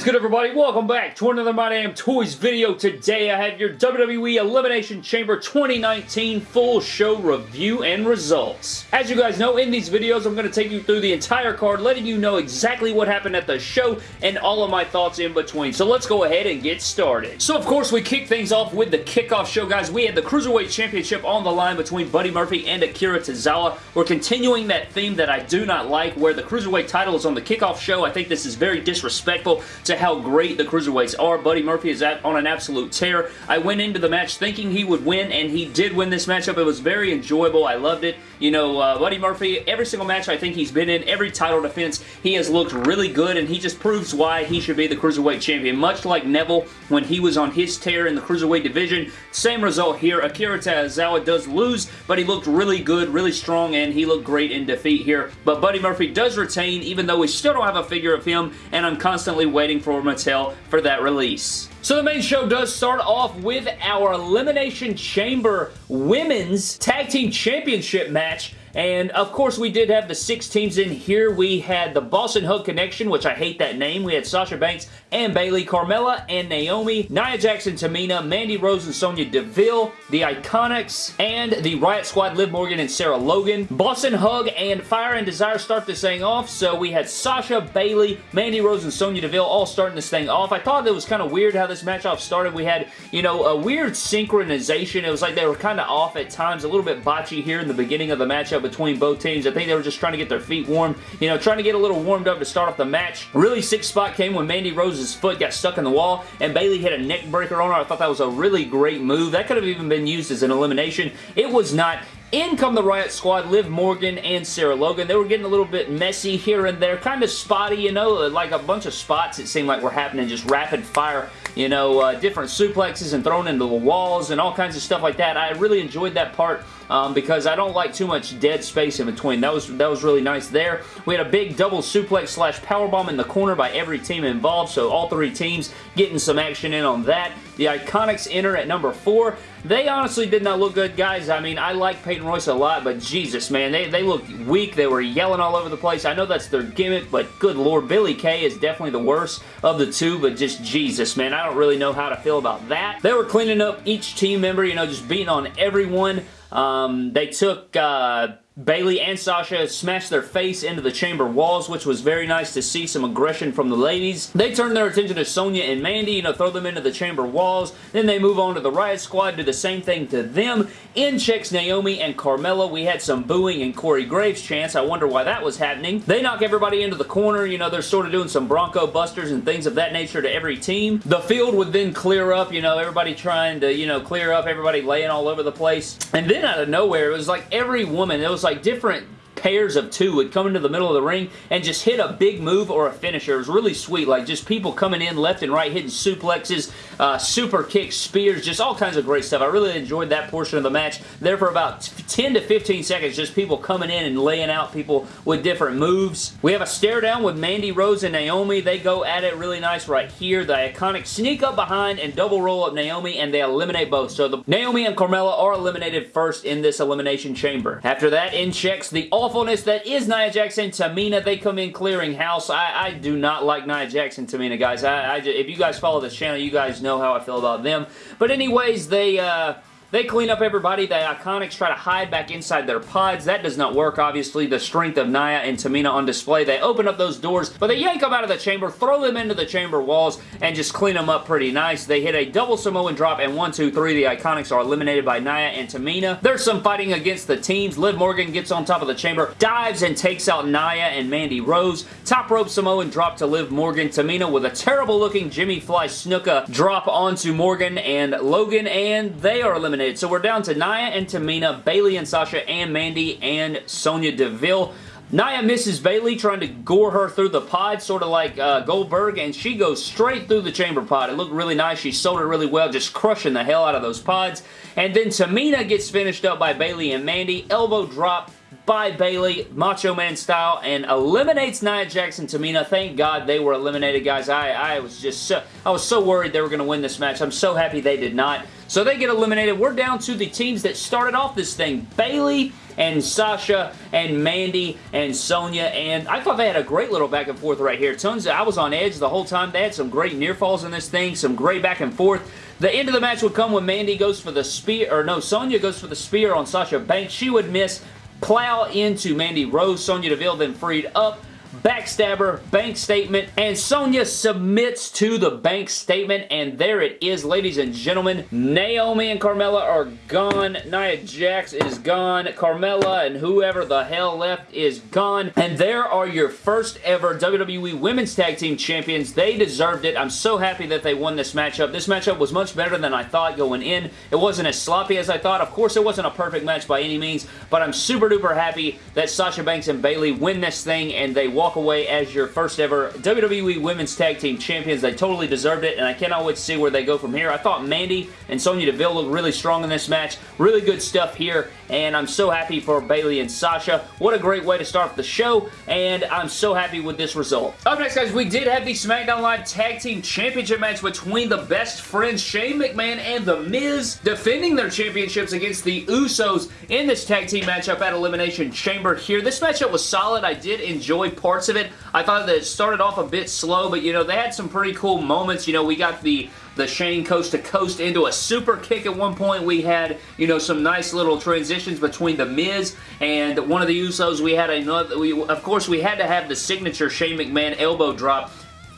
is good everybody? Welcome back to another My Damn Toys video. Today I have your WWE Elimination Chamber 2019 full show review and results. As you guys know, in these videos I'm going to take you through the entire card, letting you know exactly what happened at the show and all of my thoughts in between. So let's go ahead and get started. So of course we kick things off with the kickoff show guys. We had the Cruiserweight Championship on the line between Buddy Murphy and Akira Tozawa. We're continuing that theme that I do not like where the Cruiserweight title is on the kickoff show. I think this is very disrespectful to how great the Cruiserweights are. Buddy Murphy is on an absolute tear. I went into the match thinking he would win, and he did win this matchup. It was very enjoyable. I loved it. You know, uh, Buddy Murphy, every single match I think he's been in, every title defense, he has looked really good, and he just proves why he should be the Cruiserweight Champion. Much like Neville when he was on his tear in the Cruiserweight division, same result here. Akira Tozawa does lose, but he looked really good, really strong, and he looked great in defeat here. But Buddy Murphy does retain, even though we still don't have a figure of him, and I'm constantly waiting for Mattel for that release. So the main show does start off with our Elimination Chamber Women's Tag Team Championship match and of course, we did have the six teams in here. We had the Boss 'n' Hug Connection, which I hate that name. We had Sasha Banks and Bayley, Carmella and Naomi, Nia Jax and, Tamina, Mandy Rose and Sonya Deville, the Iconics, and the Riot Squad, Liv Morgan and Sarah Logan. Boss 'n' Hug and Fire and Desire start this thing off. So we had Sasha, Bayley, Mandy Rose, and Sonya Deville all starting this thing off. I thought it was kind of weird how this match started. We had, you know, a weird synchronization. It was like they were kind of off at times, a little bit botchy here in the beginning of the matchup between both teams. I think they were just trying to get their feet warm, you know, trying to get a little warmed up to start off the match. Really sick spot came when Mandy Rose's foot got stuck in the wall and Bayley hit a neck breaker on her. I thought that was a really great move. That could have even been used as an elimination. It was not. In come the Riot Squad, Liv Morgan and Sarah Logan. They were getting a little bit messy here and there, kind of spotty, you know, like a bunch of spots it seemed like were happening, just rapid fire, you know, uh, different suplexes and thrown into the walls and all kinds of stuff like that. I really enjoyed that part um, because I don't like too much dead space in between. That was that was really nice there. We had a big double suplex slash powerbomb in the corner by every team involved, so all three teams getting some action in on that. The Iconics enter at number four. They honestly did not look good, guys. I mean, I like Peyton Royce a lot, but Jesus, man, they, they looked weak. They were yelling all over the place. I know that's their gimmick, but good lord, Billie Kay is definitely the worst of the two, but just Jesus, man, I don't really know how to feel about that. They were cleaning up each team member, you know, just beating on everyone. Um, they took... Uh, Bayley and Sasha smashed their face into the chamber walls, which was very nice to see some aggression from the ladies. They turn their attention to Sonya and Mandy, you know, throw them into the chamber walls. Then they move on to the Riot Squad, do the same thing to them. In checks Naomi and Carmella. We had some booing and Corey Graves chants. I wonder why that was happening. They knock everybody into the corner. You know, they're sort of doing some Bronco Busters and things of that nature to every team. The field would then clear up, you know, everybody trying to, you know, clear up, everybody laying all over the place. And then out of nowhere, it was like every woman, it was like like different pairs of two would come into the middle of the ring and just hit a big move or a finisher. It was really sweet. Like just people coming in left and right, hitting suplexes, uh, super kicks, spears, just all kinds of great stuff. I really enjoyed that portion of the match. There for about 10 to 15 seconds, just people coming in and laying out people with different moves. We have a stare down with Mandy Rose and Naomi. They go at it really nice right here. The Iconic sneak up behind and double roll up Naomi and they eliminate both. So the Naomi and Carmella are eliminated first in this elimination chamber. After that, in checks the all awfulness that is Nia Jax and, Tamina. They come in clearing house. I, I do not like Nia Jax and, Tamina, guys. I, I if you guys follow this channel, you guys know how I feel about them. But anyways, they... Uh, they clean up everybody. The Iconics try to hide back inside their pods. That does not work, obviously. The strength of Nia and Tamina on display. They open up those doors, but they yank them out of the chamber, throw them into the chamber walls, and just clean them up pretty nice. They hit a double Samoan drop, and one, two, three, the Iconics are eliminated by Nia and Tamina. There's some fighting against the teams. Liv Morgan gets on top of the chamber, dives and takes out Nia and Mandy Rose. Top rope Samoan drop to Liv Morgan. Tamina with a terrible looking Jimmy Fly Snuka drop onto Morgan and Logan, and they are eliminated eliminated. So we're down to Nia and Tamina, Bayley and Sasha, and Mandy and Sonya Deville. Nia misses Bayley trying to gore her through the pod, sort of like uh, Goldberg, and she goes straight through the chamber pod. It looked really nice. She sold it really well, just crushing the hell out of those pods. And then Tamina gets finished up by Bayley and Mandy. Elbow drop by Bayley, Macho Man style, and eliminates Nia Jax and Tamina. Thank God they were eliminated, guys. I, I was just so, I was so worried they were going to win this match. I'm so happy they did not. So they get eliminated. We're down to the teams that started off this thing. Bayley and Sasha and Mandy and Sonya and I thought they had a great little back and forth right here. Tons of, I was on edge the whole time. They had some great near falls in this thing, some great back and forth. The end of the match would come when Mandy goes for the spear, or no, Sonya goes for the spear on Sasha Banks. She would miss, plow into Mandy Rose. Sonya Deville then freed up backstabber, bank statement, and Sonya submits to the bank statement, and there it is, ladies and gentlemen. Naomi and Carmella are gone. Nia Jax is gone. Carmella and whoever the hell left is gone, and there are your first ever WWE Women's Tag Team Champions. They deserved it. I'm so happy that they won this matchup. This matchup was much better than I thought going in. It wasn't as sloppy as I thought. Of course, it wasn't a perfect match by any means, but I'm super duper happy that Sasha Banks and Bayley win this thing, and they walk away as your first ever WWE Women's Tag Team Champions. They totally deserved it, and I cannot wait to see where they go from here. I thought Mandy and Sonya Deville looked really strong in this match. Really good stuff here, and I'm so happy for Bayley and Sasha. What a great way to start the show, and I'm so happy with this result. Up next, guys, we did have the SmackDown Live Tag Team Championship match between the best friends Shane McMahon and The Miz defending their championships against the Usos in this tag team matchup at Elimination Chamber here. This matchup was solid. I did enjoy parts of it. I thought that it started off a bit slow, but you know, they had some pretty cool moments. You know, we got the the Shane coast to coast into a super kick at one point. We had, you know, some nice little transitions between The Miz and one of the Usos. We had another, we, of course, we had to have the signature Shane McMahon elbow drop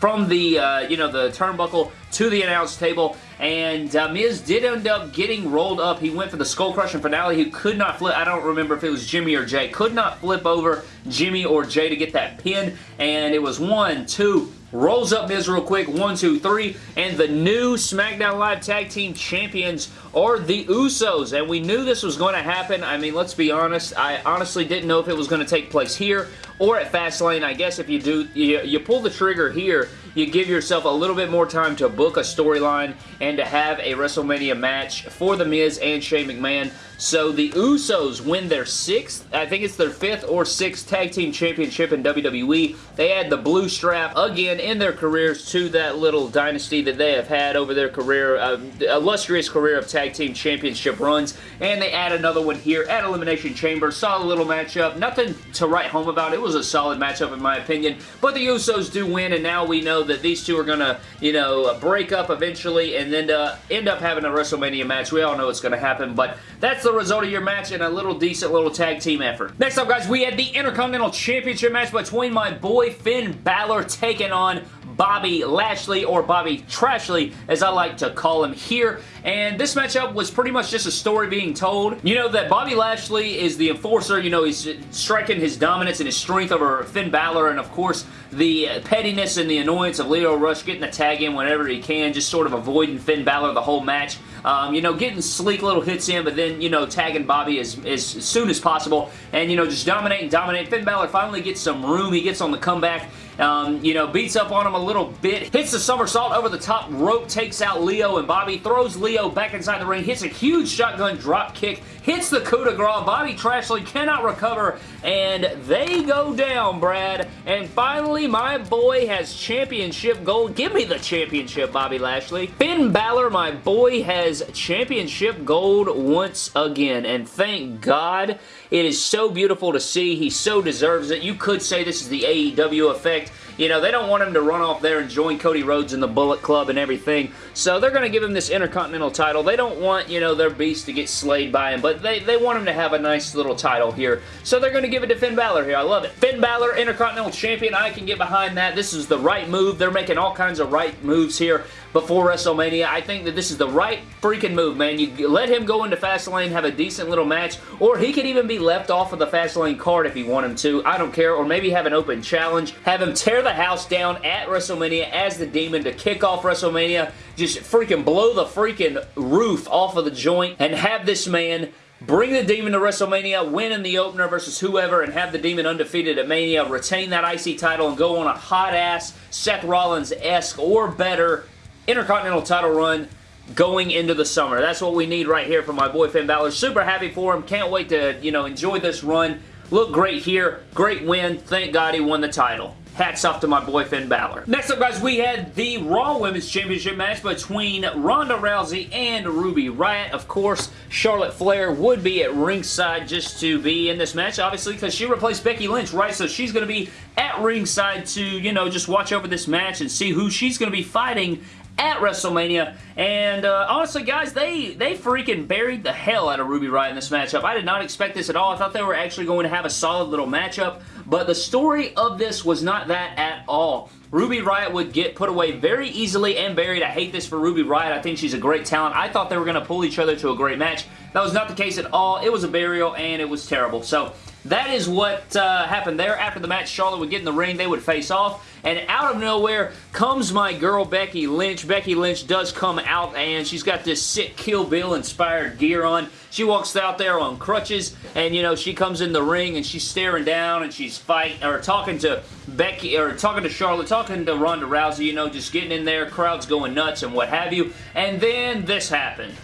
from the, uh, you know, the turnbuckle to the announce table, and uh, Miz did end up getting rolled up. He went for the skull crushing finale. He could not flip. I don't remember if it was Jimmy or Jey. Could not flip over Jimmy or Jey to get that pin, and it was one, two, rolls up Miz real quick, one, two, three, and the new SmackDown Live Tag Team Champions are the Usos, and we knew this was going to happen. I mean, let's be honest, I honestly didn't know if it was going to take place here or at Fastlane. I guess if you do, you, you pull the trigger here, you give yourself a little bit more time to book a storyline and to have a WrestleMania match for The Miz and Shane McMahon. So the Usos win their sixth, I think it's their fifth or sixth tag team championship in WWE. They add the blue strap again in their careers to that little dynasty that they have had over their career, uh, illustrious career of tag team championship runs. And they add another one here at Elimination Chamber. Solid little matchup. Nothing to write home about. It was a solid matchup in my opinion. But the Usos do win and now we know that these two are going to, you know, break up eventually and then uh, end up having a WrestleMania match. We all know it's going to happen. But that's the the result of your match in a little decent little tag team effort. Next up, guys, we had the Intercontinental Championship match between my boy Finn Balor taking on Bobby Lashley, or Bobby Trashley, as I like to call him here. And this matchup was pretty much just a story being told. You know that Bobby Lashley is the enforcer. You know, he's striking his dominance and his strength over Finn Balor. And, of course, the pettiness and the annoyance of Lio Rush getting the tag in whenever he can, just sort of avoiding Finn Balor the whole match. Um, you know, getting sleek little hits in, but then, you know, tagging Bobby as, as soon as possible. And, you know, just dominate and dominate. Finn Balor finally gets some room. He gets on the comeback. Um, you know, beats up on him a little bit, hits the somersault over the top rope, takes out Lio and Bobby, throws Lio back inside the ring, hits a huge shotgun drop kick, hits the coup de grace. Bobby Trashley cannot recover, and they go down, Brad. And finally, my boy has championship gold. Give me the championship, Bobby Lashley. Finn Balor, my boy, has championship gold once again, and thank God. It is so beautiful to see. He so deserves it. You could say this is the AEW effect. You know, they don't want him to run off there and join Cody Rhodes in the Bullet Club and everything. So they're going to give him this Intercontinental title. They don't want, you know, their beast to get slayed by him, but they, they want him to have a nice little title here. So they're going to give it to Finn Balor here. I love it. Finn Balor, Intercontinental Champion. I can get behind that. This is the right move. They're making all kinds of right moves here before WrestleMania. I think that this is the right freaking move, man. You let him go into Fastlane, have a decent little match, or he could even be left off of the Fastlane card if you want him to. I don't care. Or maybe have an open challenge. Have him tear the house down at WrestleMania as the Demon to kick off WrestleMania. Just freaking blow the freaking roof off of the joint and have this man bring the Demon to WrestleMania, win in the opener versus whoever, and have the Demon undefeated at Mania, retain that IC title, and go on a hot-ass Seth Rollins-esque or better Intercontinental title run going into the summer. That's what we need right here from my boy Finn Balor. Super happy for him. Can't wait to, you know, enjoy this run. Look great here. Great win. Thank God he won the title. hats off to my boy Finn Balor. Next up, guys, we had the Raw Women's Championship match between Ronda Rousey and Ruby Riott. Of course, Charlotte Flair would be at ringside just to be in this match, obviously, because she replaced Becky Lynch, right? So she's going to be at ringside to, you know, just watch over this match and see who she's going to be fighting at WrestleMania. And uh, honestly, guys, they, they freaking buried the hell out of Ruby Riott in this matchup. I did not expect this at all. I thought they were actually going to have a solid little matchup. But the story of this was not that at all. Ruby Riott would get put away very easily and buried. I hate this for Ruby Riott. I think she's a great talent. I thought they were going to pull each other to a great match. That was not the case at all. It was a burial and it was terrible. So that is what uh, happened there. After the match, Charlotte would get in the ring. They would face off. And out of nowhere comes my girl Becky Lynch. Becky Lynch does come out and she's got this sick Kill Bill inspired gear on. She walks out there on crutches and you know she comes in the ring and she's staring down and she's fighting or talking to Becky or talking to Charlotte, talking to Ronda Rousey, you know, just getting in there, crowds going nuts and what have you. And then this happened.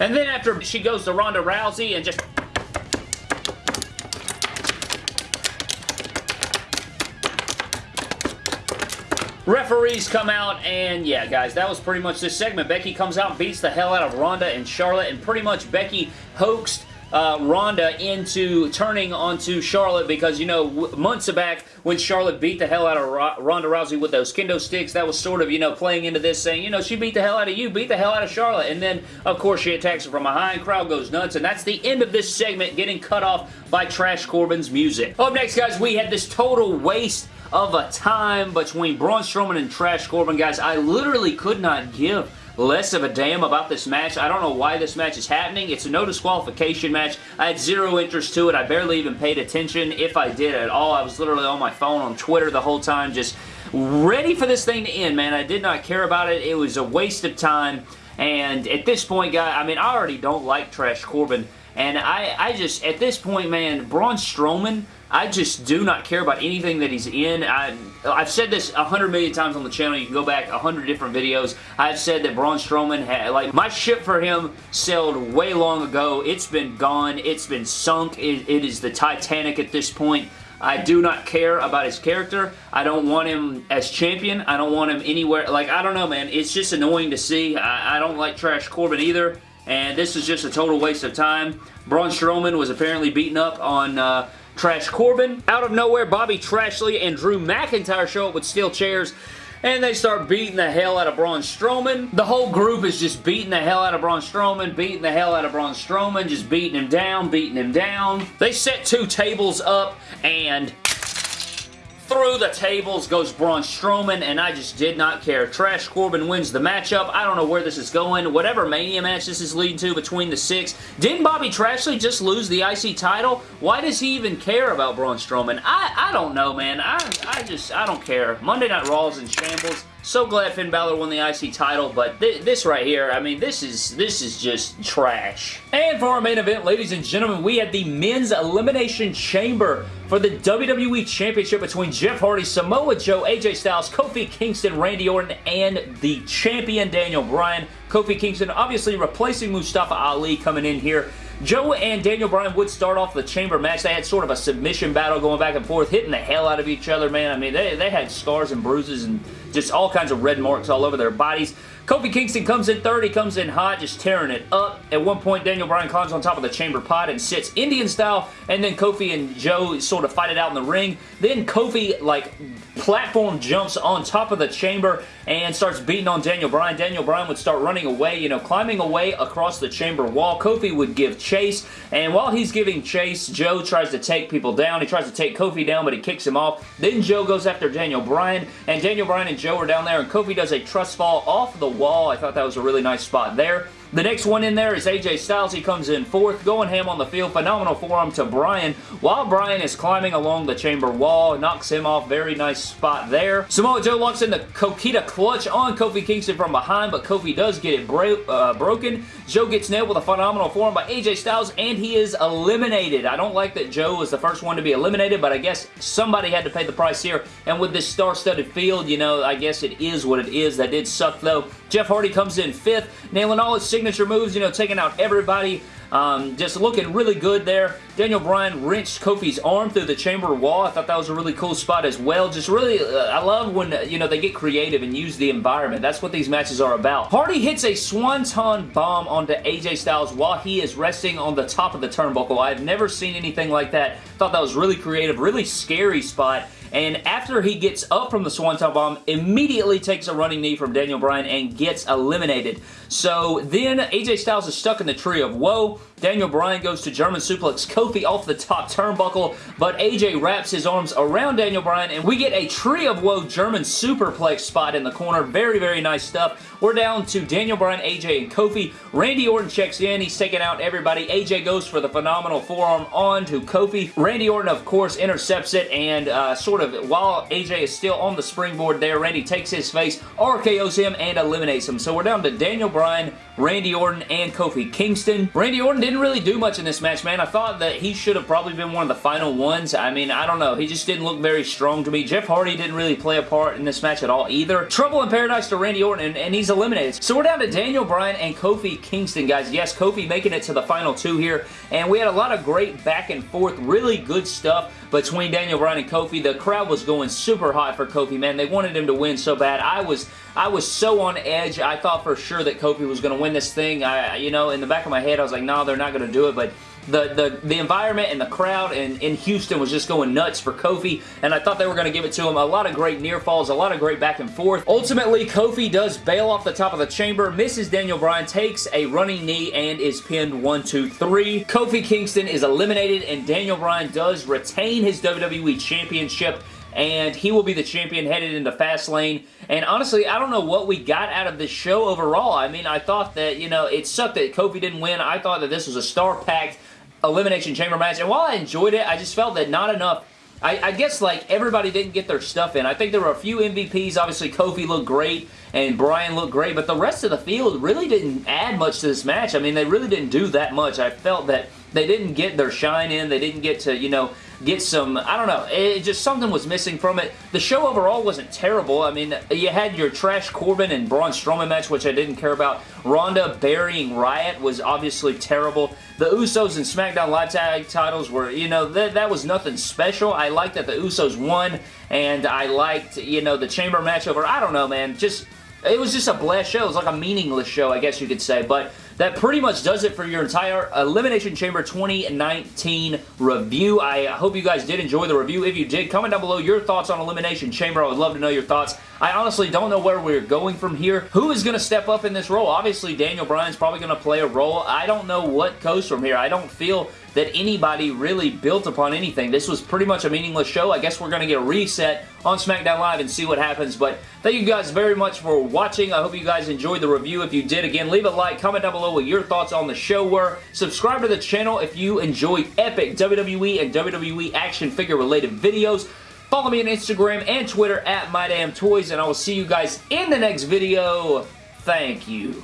And then after she goes to Ronda Rousey and just Referees come out, and yeah, guys, that was pretty much this segment. Becky comes out, beats the hell out of Ronda and Charlotte, and pretty much Becky hoaxed uh, Ronda into turning onto Charlotte because, you know, months back when Charlotte beat the hell out of Ronda Rousey with those kendo sticks, that was sort of, you know, playing into this saying, you know, she beat the hell out of you, beat the hell out of Charlotte. And then, of course, she attacks her from behind, crowd goes nuts, and that's the end of this segment getting cut off by Trash Corbin's music. Up next, guys, we had this total waste of a time between Braun Strowman and Trash Corbin. Guys, I literally could not give less of a damn about this match. I don't know why this match is happening. It's a no disqualification match. I had zero interest to it. I barely even paid attention, if I did at all. I was literally on my phone on Twitter the whole time, just ready for this thing to end, man. I did not care about it. It was a waste of time. And at this point, guy, I mean, I already don't like Trash Corbin. And I, I just, at this point, man, Braun Strowman I just do not care about anything that he's in. I, have said this a hundred million times on the channel. You can go back a hundred different videos. I've said that Braun Strowman, had, like, my ship for him sailed way long ago. It's been gone. It's been sunk. it, it is the Titanic at this point. I do not care about his character. I don't want him as champion. I don't want him anywhere. Like, I don't know, man. It's just annoying to see. I, I don't like Trash Corbin either. And this is just a total waste of time. Braun Strowman was apparently beaten up on uh, Trash Corbin. Out of nowhere, Bobby Trashley and Drew McIntyre show up with steel chairs and they start beating the hell out of Braun Strowman. The whole group is just beating the hell out of Braun Strowman, beating the hell out of Braun Strowman, just beating him down, beating him down. They set two tables up, and through the tables goes Braun Strowman, and I just did not care. Trash Corbin wins the matchup. I don't know where this is going. Whatever Mania match this is leading to between the six. Didn't Bobby Trashley just lose the IC title? Why does he even care about Braun Strowman? I, I don't know, man. I, I just, I don't care. Monday Night Raw is in shambles. So glad Finn Balor won the IC title, but th this right here, I mean, this is this is just trash. And for our main event, ladies and gentlemen, we had the Men's Elimination Chamber for the WWE Championship between Jeff Hardy, Samoa Joe, AJ Styles, Kofi Kingston, Randy Orton, and the champion Daniel Bryan. Kofi Kingston obviously replacing Mustafa Ali coming in here. Joe and Daniel Bryan would start off the chamber match. They had sort of a submission battle going back and forth, hitting the hell out of each other, man. I mean, they, they had scars and bruises and just all kinds of red marks all over their bodies. Kofi Kingston comes in third. He comes in hot, just tearing it up. At one point, Daniel Bryan climbs on top of the chamber pot and sits Indian style, and then Kofi and Joe sort of fight it out in the ring. Then Kofi, like, platform jumps on top of the chamber and starts beating on Daniel Bryan. Daniel Bryan would start running away, you know, climbing away across the chamber wall. Kofi would give chase, and while he's giving chase, Joe tries to take people down. He tries to take Kofi down, but he kicks him off. Then Joe goes after Daniel Bryan, and Daniel Bryan and Joe are down there, and Kofi does a trust fall off the wall. I thought that was a really nice spot there. The next one in there is AJ Styles. He comes in fourth, going ham on the field. Phenomenal forearm to Bryan. While Bryan is climbing along the chamber wall, knocks him off. Very nice spot there. Samoa Joe locks in the Coquina clutch on Kofi Kingston from behind, but Kofi does get it bro uh, broken. Joe gets nailed with a phenomenal forearm by AJ Styles, and he is eliminated. I don't like that Joe was the first one to be eliminated, but I guess somebody had to pay the price here. And with this star-studded field, you know, I guess it is what it is. That did suck, though. Jeff Hardy comes in fifth, nailing all his signature moves, you know, taking out everybody. Um, just looking really good there. Daniel Bryan wrenched Kofi's arm through the chamber wall. I thought that was a really cool spot as well. Just really, uh, I love when, uh, you know, they get creative and use the environment. That's what these matches are about. Hardy hits a Swanton bomb onto AJ Styles while he is resting on the top of the turnbuckle. I've never seen anything like that. Thought that was really creative, really scary spot and after he gets up from the Swanton Bomb, immediately takes a running knee from Daniel Bryan and gets eliminated. So then AJ Styles is stuck in the tree of woe. Daniel Bryan goes to German suplex Kofi off the top turnbuckle, but AJ wraps his arms around Daniel Bryan, and we get a tree of woe German superplex spot in the corner. Very, very nice stuff. We're down to Daniel Bryan, AJ, and Kofi. Randy Orton checks in. He's taking out everybody. AJ goes for the phenomenal forearm on to Kofi. Randy Orton, of course, intercepts it, and uh, sort of, while AJ is still on the springboard there, Randy takes his face, RKO's him, and eliminates him. So we're down to Daniel Bryan, Randy Orton, and Kofi Kingston. Randy Orton didn't really do much in this match, man. I thought that he should have probably been one of the final ones. I mean, I don't know. He just didn't look very strong to me. Jeff Hardy didn't really play a part in this match at all either. Trouble in Paradise to Randy Orton, and, and he's eliminated. So we're down to Daniel Bryan and Kofi Kingston, guys. Yes, Kofi making it to the final two here, and we had a lot of great back and forth, really good stuff between Daniel Bryan and Kofi. The crowd was going super hot for Kofi, man. They wanted him to win so bad. I was I was so on edge. I thought for sure that Kofi was going to win this thing. I, you know, in the back of my head, I was like, no, they're not going to do it, but the, the, the environment and the crowd in, in Houston was just going nuts for Kofi, and I thought they were going to give it to him. A lot of great near falls, a lot of great back and forth. Ultimately, Kofi does bail off the top of the chamber, misses Daniel Bryan, takes a running knee, and is pinned 1, 2, 3. Kofi Kingston is eliminated, and Daniel Bryan does retain his WWE Championship and he will be the champion headed into Fastlane. And honestly, I don't know what we got out of this show overall. I mean, I thought that, you know, it sucked that Kofi didn't win. I thought that this was a star-packed Elimination Chamber match. And while I enjoyed it, I just felt that not enough I, I, guess like everybody didn't get their stuff in. I think there were a few MVPs. Obviously, Kofi looked great and Bryan looked great, but the rest of the field really didn't add much to this match. I mean, they really didn't do that much. I felt that they didn't get their shine in. They didn't get to, you know, get some, I don't know, it just something was missing from it. The show overall wasn't terrible. I mean, you had your Trash Corbin and Braun Strowman match, which I didn't care about. Ronda burying Riot was obviously terrible. The Usos and SmackDown Live Tag titles were, you know, that, that was nothing special. I liked that the Usos won, and I liked, you know, the Chamber match over, I don't know, man, just, it was just a blast show. It was like a meaningless show, I guess you could say, but that pretty much does it for your entire Elimination Chamber 2019 review. I hope you guys did enjoy the review. If you did, comment down below your thoughts on Elimination Chamber. I would love to know your thoughts. I honestly don't know where we're going from here. Who is going to step up in this role? Obviously, Daniel Bryan's probably going to play a role. I don't know what goes from here. I don't feel that anybody really built upon anything. This was pretty much a meaningless show. I guess we're going to get a reset on SmackDown Live and see what happens. But thank you guys very much for watching. I hope you guys enjoyed the review. If you did, again, leave a like, comment down below what your thoughts on the show were. Subscribe to the channel if you enjoy epic WWE and WWE action figure related videos. Follow me on Instagram and Twitter at MyDamnToys, and I will see you guys in the next video. Thank you.